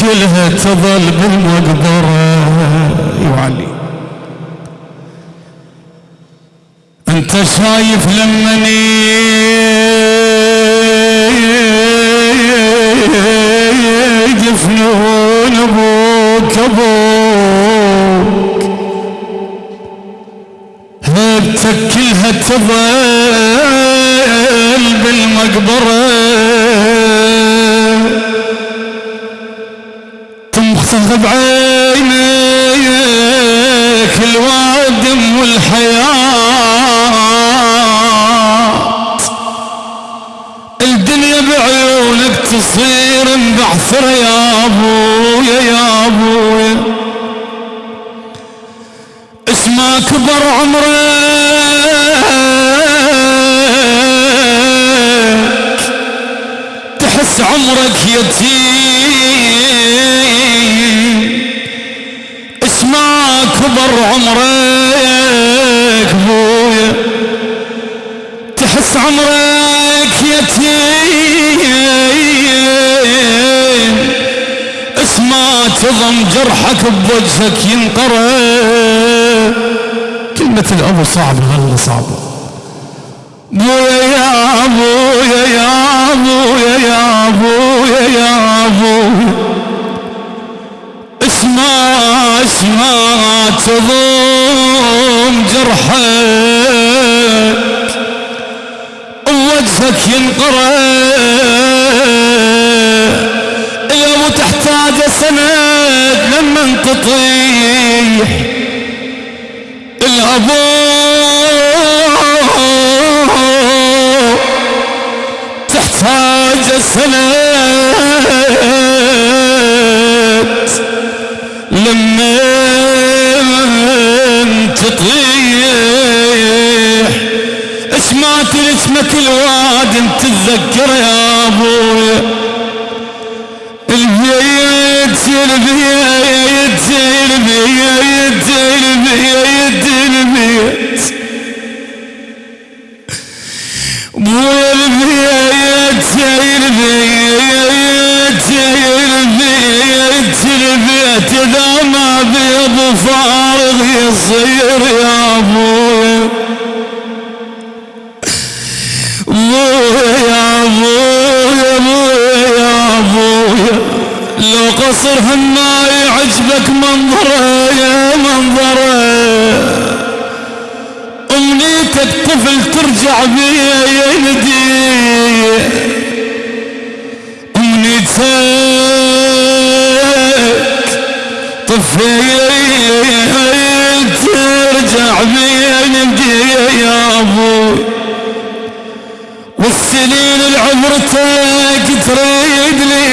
كلها تظل بالمقبرة. يعلي. أنت شايف لما يدفنون أبوك أبوك. هيبتك كلها تظل بالمقبرة. بعينيك الوادم والحياة. الدنيا بعيونك تصير مبعثرة يا أبويا يا أبويا. اسمع كبر عمرك. تحس عمرك يتيم اسمع كبر عمرك بويا. تحس عمرك يتيم. اسمع تضم جرحك بوجهك ينقرأ كلمة الأب صعبة والله صعبة بويا يا ابويا يا ابويا يا ابويا يا ابويا اسمع اسمع تضم جرحك وجهك ينقرأ يا ابو تحتاج سند لما تطيح الابو تحتاج سند ما يعجبك منظره يا منظره. أمنيتك طفل ترجع بيا يندي أمنيتك طفل ترجع بيا يندي يا أبوي والسنين العمرتك تريد لي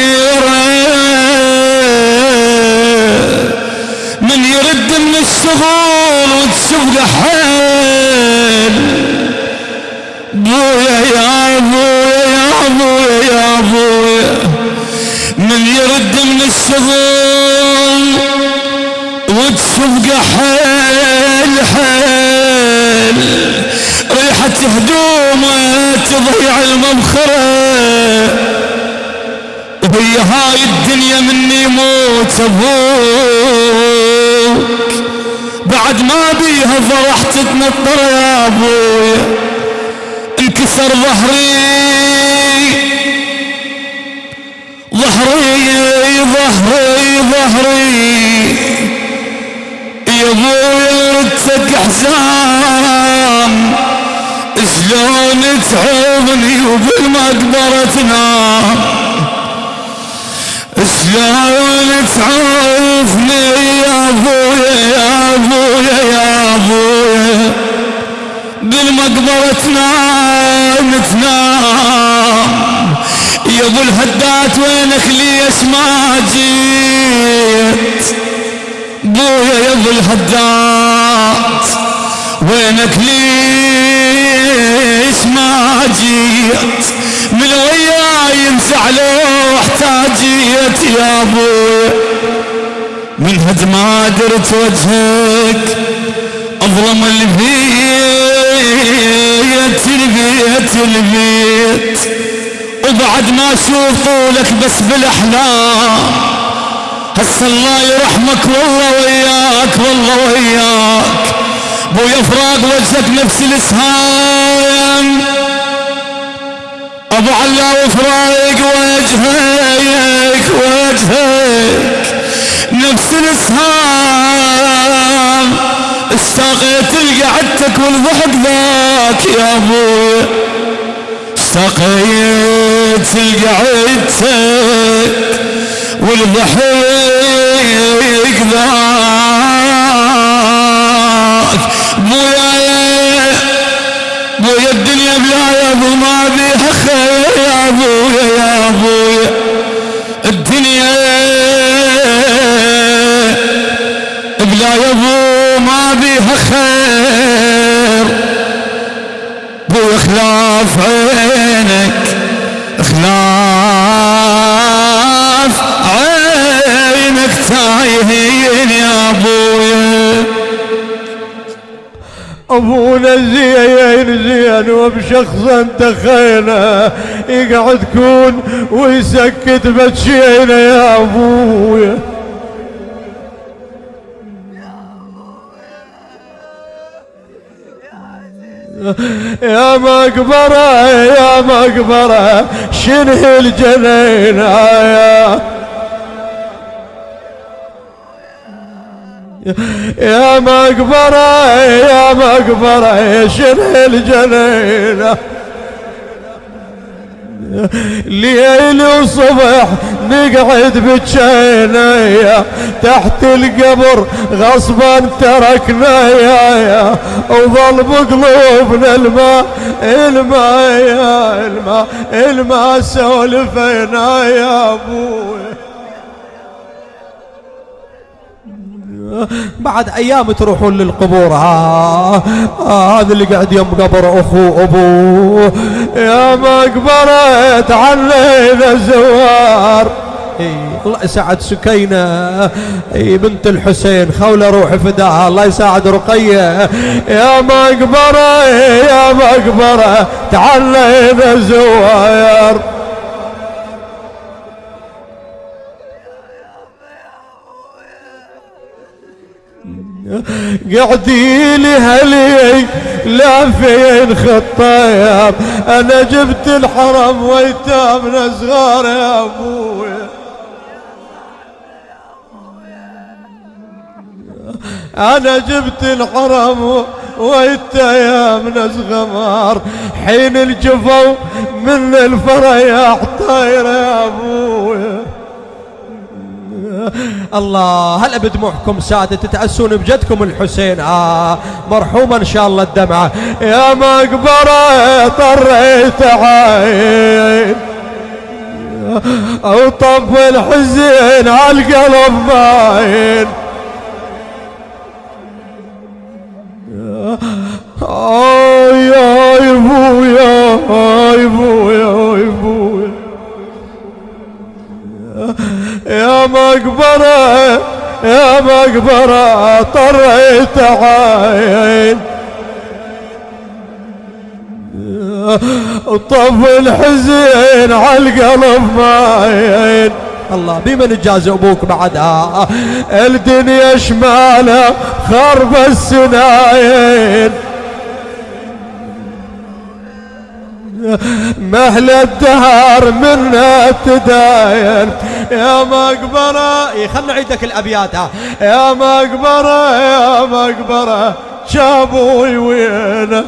الشغل وتشوف حال بويا يا ابويا يا ابويا يا ابويا من يرد من الشغل وتشوف حال حال ريحة هدومه تضيع المبخرة. وهي هاي الدنيا مني موت أبوك بعد ما بيها فرح تتنطر يا ابويا انكسر ظهري. ظهري ظهري ظهري. يا ابويا ردتك حزام شلون تعوضني وبالمقبرة تنام؟ شلون تعوفني بالمقبرة تنام تنام يا أبو الهدات وينك ليش ما جيت؟ بويا يا أبو الهدات وينك ليش ما جيت؟ من وياي انزعلوا احتاجيت يا أبويا. من هد ما درت وجهك ظلم البيت البيت وبعد ما أشوف طولك بس بالأحلام هسه الله يرحمك والله وياك والله وياك بويا فراق وجهك نفس الإسهام. أبو علا وفراق وجهك وجهك نفس الإسهام. اشتاقيت لقعدتك والضحك ذاك يا أبوي. اشتاقيت لقعدتك والضحك ذاك بويا تايهين يا أبويا. أبونا زين زين أنت خينا يقعد كون ويسكت بتشينا يا أبويا. يا مقبرة يا مقبرة شنه الجنين يا؟ يا مقبرة يا مقبرة شنه الجنين ليل وصبح نقعد بجينا تحت القبر غصبا تركنا يا يا وظل بقلوبنا الماء الماء يا الماء الماء سولفنا يا أبوي. بعد أيام تروحون للقبور. ها هذا اللي قاعد يم قبر أخو ابوه يا مقبرة علينا الزوار. الله يساعد سكينة. إي بنت الحسين خولة روح فداها الله يساعد رقية. يا مقبرة يا مقبرة تعلينا الزوار. قعدي لي هلي لا فين خطاير أنا جبت الحرم ويتامنا صغار يا أبوي. أنا جبت الحرم ويتامنا صغار. حين الجفو من الفرياح طاير يا أبوي. الله هلا بدموعكم سادة تتأسون بجدكم الحسين؟ آه مرحومة إن شاء الله الدمعة. يا مقبرة طريت عين. أو الحزين عالقلب ماين. آي يا ابويا يا ابويا يا ابويا يا مقبرة يا مقبرة طريت عين. طف الحزين عالقلب ماين. الله بمن جاز أبوك بعدها الدنيا شمالة خرب السناين. مهل الدهر منا تداين. يا مقبرة خلنا نعيدك الأبيات يا مقبرة يا مقبرة شابوي وين؟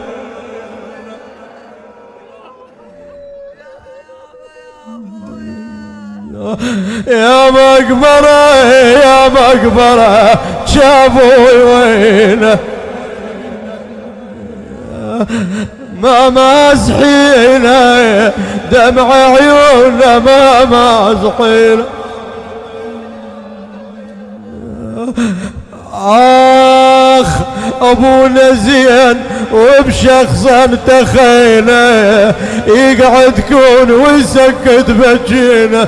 يا مقبرة يا مقبرة شابوي وين؟ ما مازحينا دمع عيوننا ما مازحينا آخ أبونا زين وبشخصا تخينا يقعد كون ويسكت بجينا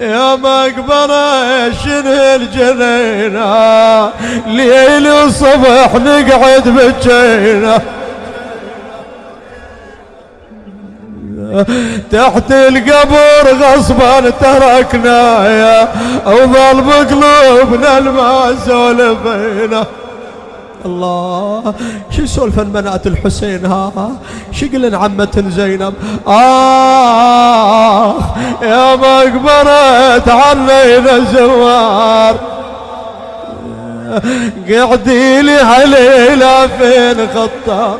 يا مقبرة شنو الجنينة؟ ليل وصبح نقعد بجينا تحت القبر غصبا تركنا يا وظل بقلوبنا الماء سولفينا الله. شو يسولف بنات الحسين ها؟ شو يقولن عمة زينب؟ آه يا مقبرة علينا زوار قعدي لي هليلة فين خطار